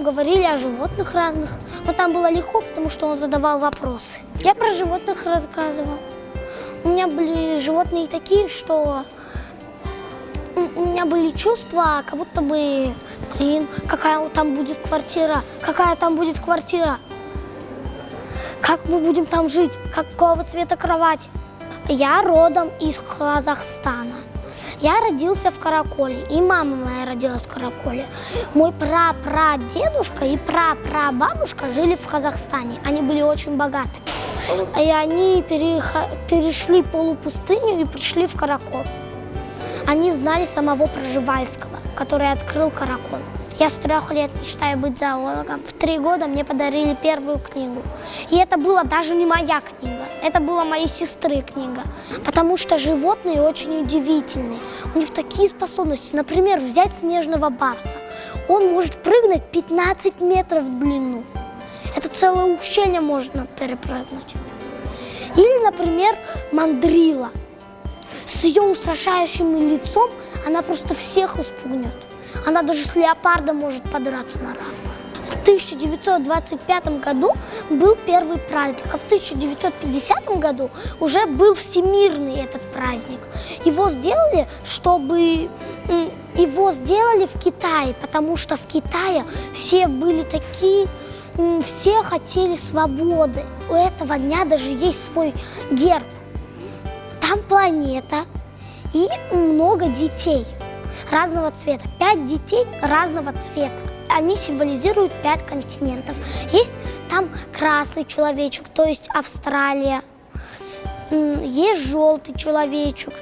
Говорили о животных разных, но там было легко, потому что он задавал вопросы. Я про животных рассказывал. У меня были животные такие, что у меня были чувства, как будто бы, блин, какая там будет квартира, какая там будет квартира, как мы будем там жить, какого цвета кровать. Я родом из Казахстана. Я родился в Караколе, и мама моя родилась в Караколе. Мой прапрадедушка и прапрабабушка жили в Казахстане. Они были очень богатыми. И они перешли полупустыню и пришли в Каракол. Они знали самого Проживальского, который открыл Каракол. Я с трех лет мечтаю быть зоологом. В три года мне подарили первую книгу. И это была даже не моя книга, это была моей сестры книга. Потому что животные очень удивительные. У них такие способности. Например, взять снежного барса. Он может прыгнуть 15 метров в длину. Это целое ущелье можно перепрыгнуть. Или, например, мандрила. С ее устрашающим лицом она просто всех испугнет. Она даже с леопардом может подраться на равных. В 1925 году был первый праздник, а в 1950 году уже был всемирный этот праздник. Его сделали, чтобы его сделали в Китае, потому что в Китае все были такие, все хотели свободы. У этого дня даже есть свой герб. Там планета и много детей разного цвета. Пять детей разного цвета. Они символизируют пять континентов. Есть там красный человечек, то есть Австралия. Есть желтый человечек,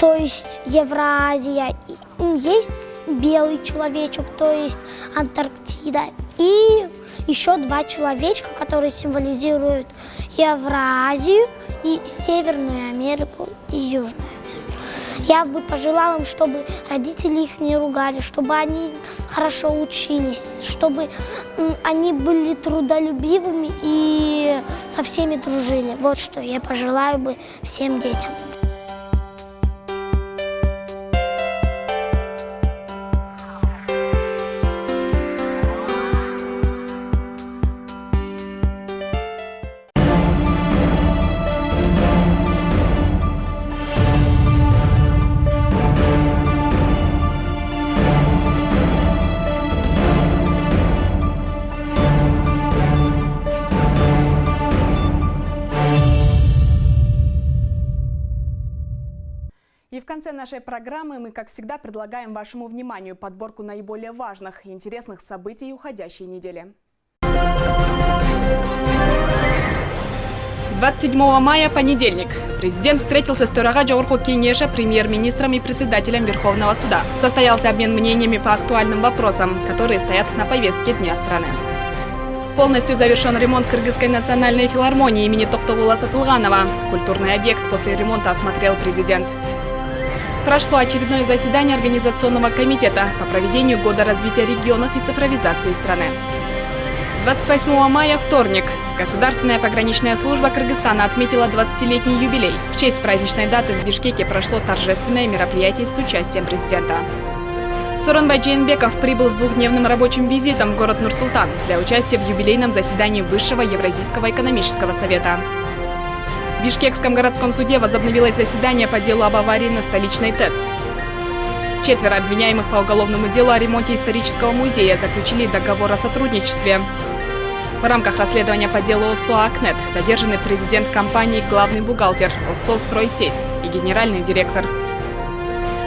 то есть Евразия. Есть белый человечек, то есть Антарктида. И еще два человечка, которые символизируют Евразию и Северную Америку и Южную. Я бы пожелала им, чтобы родители их не ругали, чтобы они хорошо учились, чтобы они были трудолюбивыми и со всеми дружили. Вот что я пожелаю бы всем детям. Конце нашей программы мы, как всегда, предлагаем вашему вниманию подборку наиболее важных и интересных событий уходящей недели. 27 мая, понедельник. Президент встретился с Турага Кенеша, премьер-министром и председателем Верховного суда. Состоялся обмен мнениями по актуальным вопросам, которые стоят на повестке Дня страны. Полностью завершен ремонт Кыргызской национальной филармонии имени Токтогула Сатылганова. Культурный объект после ремонта осмотрел президент прошло очередное заседание Организационного комитета по проведению Года развития регионов и цифровизации страны. 28 мая, вторник. Государственная пограничная служба Кыргызстана отметила 20-летний юбилей. В честь праздничной даты в Бишкеке прошло торжественное мероприятие с участием президента. Суранбай Джейнбеков прибыл с двухдневным рабочим визитом в город Нур-Султан для участия в юбилейном заседании Высшего Евразийского экономического совета. В Бишкекском городском суде возобновилось заседание по делу об аварии на столичной ТЭЦ. Четверо обвиняемых по уголовному делу о ремонте исторического музея заключили договор о сотрудничестве. В рамках расследования по делу ОСО «Акнет» задержаны президент компании, главный бухгалтер ОСО «Стройсеть» и генеральный директор.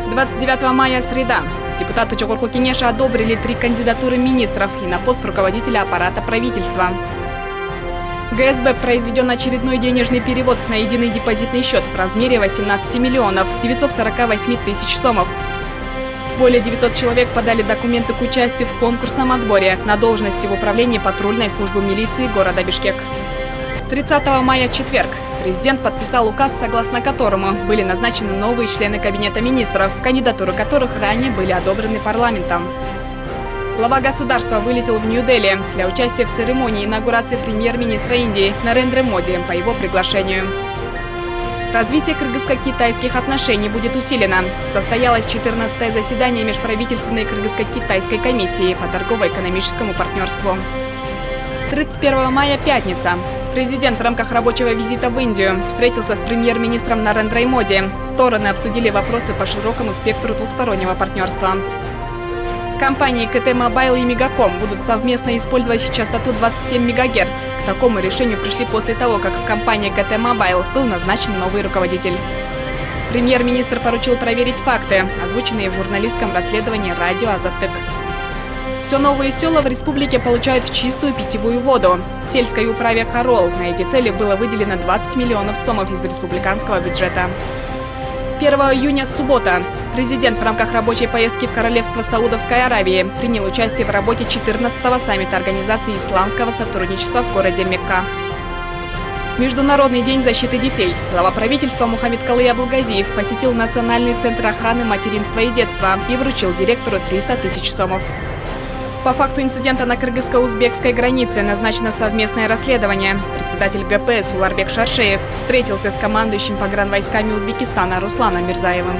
29 мая, среда. Депутаты Чокорку Кенеша одобрили три кандидатуры министров и на пост руководителя аппарата правительства. ГСБ произведен очередной денежный перевод на единый депозитный счет в размере 18 миллионов 948 тысяч сомов. Более 900 человек подали документы к участию в конкурсном отборе на должности в управлении патрульной службы милиции города Бишкек. 30 мая, четверг, президент подписал указ, согласно которому были назначены новые члены Кабинета министров, кандидатуры которых ранее были одобрены парламентом. Глава государства вылетел в Нью-Дели для участия в церемонии инаугурации премьер-министра Индии Нарендра Моди по его приглашению. Развитие кыргызско-китайских отношений будет усилено. Состоялось 14-е заседание межправительственной кыргызско-китайской комиссии по торгово-экономическому партнерству. 31 мая – пятница. Президент в рамках рабочего визита в Индию встретился с премьер-министром Нарендрой Моди. Стороны обсудили вопросы по широкому спектру двухстороннего партнерства. Компании КТ Мобайл и Мегаком будут совместно использовать частоту 27 МГц. К такому решению пришли после того, как в компании КТ Мобайл был назначен новый руководитель. Премьер-министр поручил проверить факты, озвученные в журналистском расследовании радио «Азаттык». Все новые села в республике получают чистую питьевую воду. Сельской управе «Корол» на эти цели было выделено 20 миллионов сомов из республиканского бюджета. 1 июня, суббота. Президент в рамках рабочей поездки в Королевство Саудовской Аравии принял участие в работе 14-го саммита Организации исламского сотрудничества в городе Мекка. Международный день защиты детей. Глава правительства Мухаммед Калый Абулгазиев посетил Национальный центр охраны материнства и детства и вручил директору 300 тысяч сомов. По факту инцидента на кыргызско-узбекской границе назначено совместное расследование. Председатель ГПС Уларбек Шаршеев встретился с командующим погранвойсками Узбекистана Русланом Мирзаевым.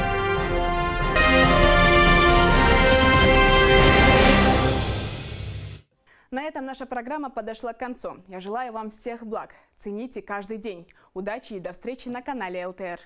На этом наша программа подошла к концу. Я желаю вам всех благ. Цените каждый день. Удачи и до встречи на канале ЛТР.